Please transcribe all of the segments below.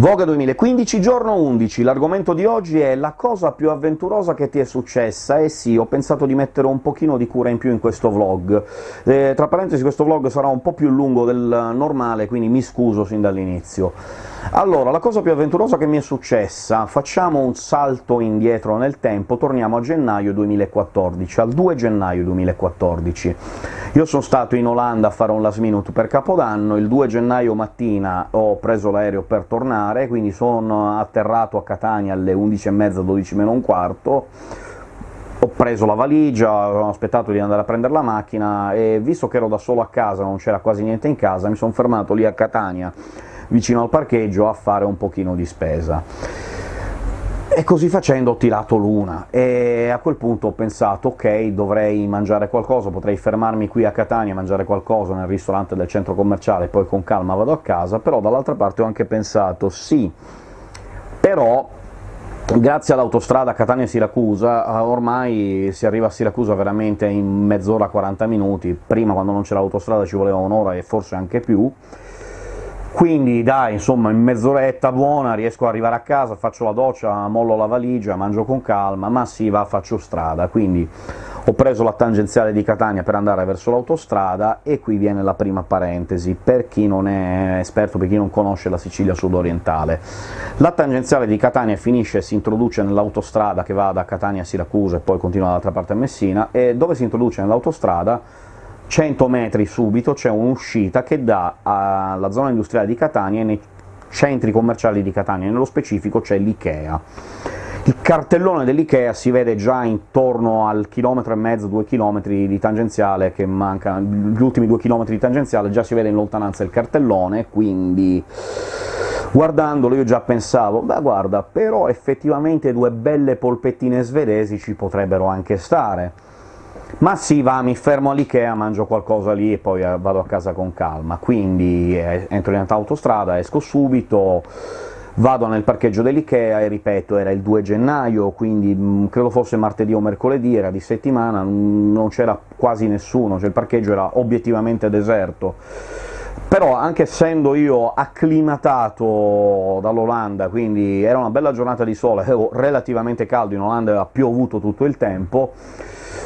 Voga 2015, giorno 11, l'argomento di oggi è la cosa più avventurosa che ti è successa, e sì, ho pensato di mettere un pochino di cura in più in questo vlog. Eh, tra parentesi questo vlog sarà un po' più lungo del normale, quindi mi scuso sin dall'inizio. Allora, la cosa più avventurosa che mi è successa, facciamo un salto indietro nel tempo, torniamo a gennaio 2014, al 2 gennaio 2014. Io sono stato in Olanda a fare un last minute per Capodanno, il 2 gennaio mattina ho preso l'aereo per tornare, quindi sono atterrato a Catania alle 11.30, 12 meno un quarto, ho preso la valigia, ho aspettato di andare a prendere la macchina, e visto che ero da solo a casa, non c'era quasi niente in casa, mi sono fermato lì a Catania, vicino al parcheggio, a fare un pochino di spesa. E così facendo ho tirato l'una, e a quel punto ho pensato «ok, dovrei mangiare qualcosa, potrei fermarmi qui a Catania, mangiare qualcosa nel ristorante del centro commerciale, poi con calma vado a casa», però dall'altra parte ho anche pensato «sì, però grazie all'autostrada Catania-Siracusa ormai si arriva a Siracusa veramente in mezz'ora, 40 minuti, prima quando non c'era l'autostrada ci voleva un'ora e forse anche più, quindi dai, insomma, in mezz'oretta buona riesco ad arrivare a casa, faccio la doccia, mollo la valigia, mangio con calma, ma sì, va, faccio strada. Quindi ho preso la tangenziale di Catania per andare verso l'autostrada, e qui viene la prima parentesi, per chi non è esperto, per chi non conosce la Sicilia sudorientale. La tangenziale di Catania finisce e si introduce nell'autostrada che va da Catania a Siracusa e poi continua dall'altra parte a Messina, e dove si introduce nell'autostrada 100 metri subito c'è un'uscita che dà alla zona industriale di Catania e nei centri commerciali di Catania, nello specifico c'è l'Ikea. Il cartellone dell'Ikea si vede già intorno al chilometro e mezzo, due chilometri di tangenziale che mancano, gli ultimi due chilometri di tangenziale già si vede in lontananza il cartellone, quindi guardandolo io già pensavo «beh guarda, però effettivamente due belle polpettine svedesi ci potrebbero anche stare». Ma sì, va, mi fermo all'Ikea, mangio qualcosa lì e poi eh, vado a casa con calma. Quindi eh, entro in autostrada, esco subito, vado nel parcheggio dell'Ikea, e ripeto, era il 2 gennaio, quindi mh, mm, credo fosse martedì o mercoledì, era di settimana, non c'era quasi nessuno, cioè il parcheggio era obiettivamente deserto. Però, anche essendo io acclimatato dall'Olanda, quindi era una bella giornata di sole, avevo relativamente caldo, in Olanda aveva piovuto tutto il tempo,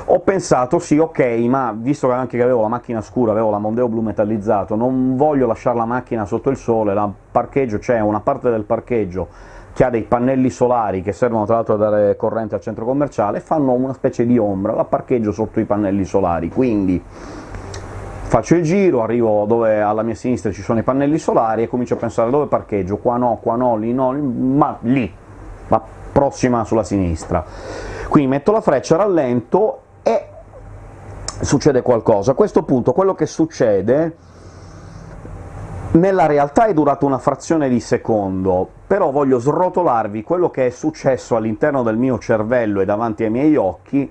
ho pensato sì, ok, ma visto che anche che avevo la macchina scura, avevo la Mondeo blu metallizzato, non voglio lasciare la macchina sotto il sole, la parcheggio c'è una parte del parcheggio che ha dei pannelli solari che servono tra l'altro a dare corrente al centro commerciale, fanno una specie di ombra, la parcheggio sotto i pannelli solari, quindi faccio il giro, arrivo dove alla mia sinistra ci sono i pannelli solari e comincio a pensare dove parcheggio, qua no, qua no, lì no, ma lì, ma prossima sulla sinistra. Quindi metto la freccia, rallento succede qualcosa. A questo punto quello che succede nella realtà è durato una frazione di secondo, però voglio srotolarvi quello che è successo all'interno del mio cervello e davanti ai miei occhi,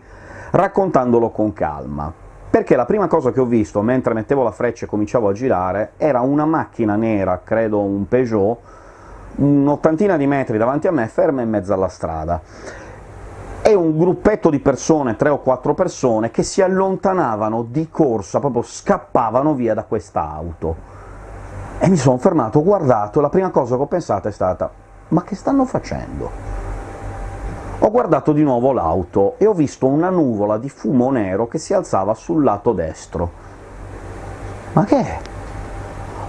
raccontandolo con calma. Perché la prima cosa che ho visto mentre mettevo la freccia e cominciavo a girare era una macchina nera, credo un Peugeot, un'ottantina di metri davanti a me, ferma in mezzo alla strada e un gruppetto di persone, tre o quattro persone, che si allontanavano di corsa, proprio scappavano via da questa auto. E mi sono fermato, ho guardato, e la prima cosa che ho pensato è stata «ma che stanno facendo?». Ho guardato di nuovo l'auto e ho visto una nuvola di fumo nero che si alzava sul lato destro. Ma che è?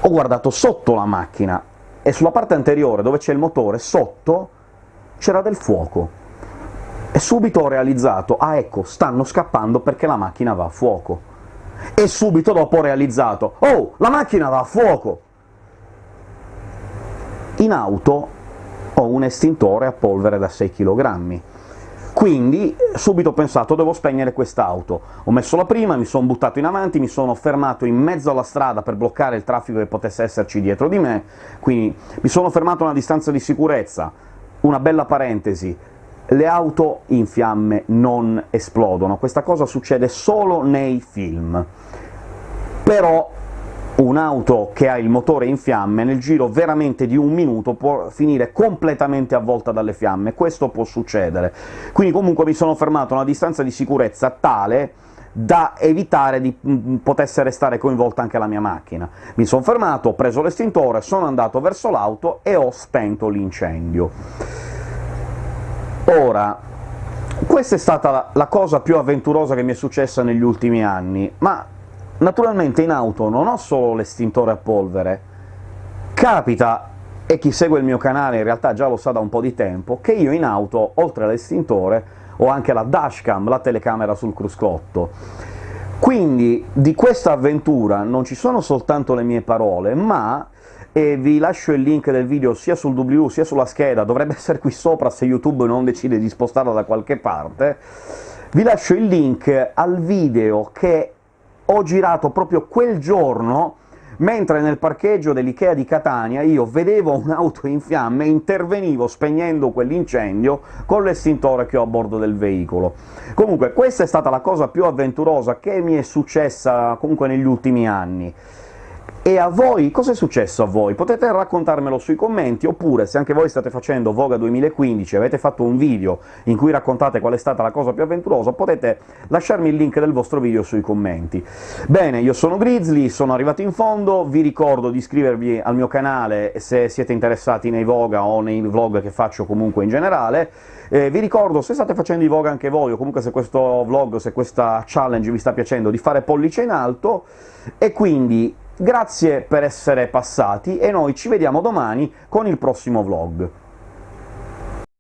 Ho guardato sotto la macchina, e sulla parte anteriore, dove c'è il motore, sotto c'era del fuoco e subito ho realizzato «ah ecco, stanno scappando perché la macchina va a fuoco». E subito dopo ho realizzato «oh, la macchina va a fuoco!». In auto ho un estintore a polvere da 6 kg, quindi subito ho pensato «devo spegnere quest'auto». Ho messo la prima, mi sono buttato in avanti, mi sono fermato in mezzo alla strada per bloccare il traffico che potesse esserci dietro di me, quindi mi sono fermato a una distanza di sicurezza, una bella parentesi, le auto in fiamme non esplodono, questa cosa succede solo nei film. Però un'auto che ha il motore in fiamme nel giro veramente di un minuto può finire completamente avvolta dalle fiamme, questo può succedere. Quindi comunque mi sono fermato a una distanza di sicurezza tale da evitare di mm, potesse restare coinvolta anche la mia macchina. Mi sono fermato, ho preso l'estintore, sono andato verso l'auto e ho spento l'incendio. Ora, questa è stata la cosa più avventurosa che mi è successa negli ultimi anni, ma naturalmente in auto non ho solo l'estintore a polvere, capita e chi segue il mio canale in realtà già lo sa da un po' di tempo, che io in auto, oltre all'estintore, ho anche la dashcam, la telecamera sul cruscotto. Quindi di questa avventura non ci sono soltanto le mie parole, ma e vi lascio il link del video sia sul W sia sulla scheda, dovrebbe essere qui sopra se YouTube non decide di spostarla da qualche parte, vi lascio il link al video che ho girato proprio quel giorno mentre nel parcheggio dell'Ikea di Catania io vedevo un'auto in fiamme e intervenivo spegnendo quell'incendio con l'estintore che ho a bordo del veicolo. Comunque questa è stata la cosa più avventurosa che mi è successa comunque negli ultimi anni. E a voi? cosa è successo a voi? Potete raccontarmelo sui commenti, oppure se anche voi state facendo Voga 2015 e avete fatto un video in cui raccontate qual è stata la cosa più avventurosa, potete lasciarmi il link del vostro video sui commenti. Bene, io sono Grizzly, sono arrivato in fondo, vi ricordo di iscrivervi al mio canale se siete interessati nei Voga o nei vlog che faccio comunque in generale, eh, vi ricordo, se state facendo i Voga anche voi, o comunque se questo vlog, se questa challenge vi sta piacendo, di fare pollice in alto, e quindi Grazie per essere passati e noi ci vediamo domani con il prossimo vlog.